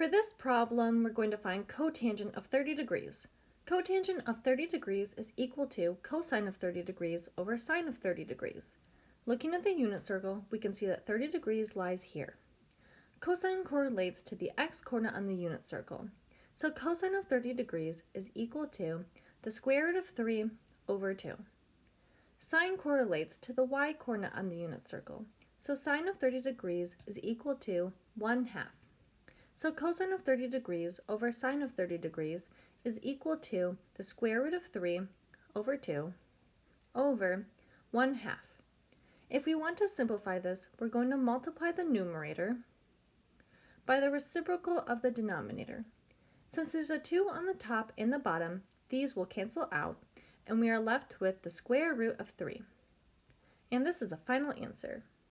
For this problem, we're going to find cotangent of 30 degrees. Cotangent of 30 degrees is equal to cosine of 30 degrees over sine of 30 degrees. Looking at the unit circle, we can see that 30 degrees lies here. Cosine correlates to the x-coordinate on the unit circle. So cosine of 30 degrees is equal to the square root of 3 over 2. Sine correlates to the y-coordinate on the unit circle. So sine of 30 degrees is equal to 1 half. So cosine of 30 degrees over sine of 30 degrees is equal to the square root of 3 over 2 over 1 half. If we want to simplify this, we're going to multiply the numerator by the reciprocal of the denominator. Since there's a 2 on the top and the bottom, these will cancel out, and we are left with the square root of 3. And this is the final answer.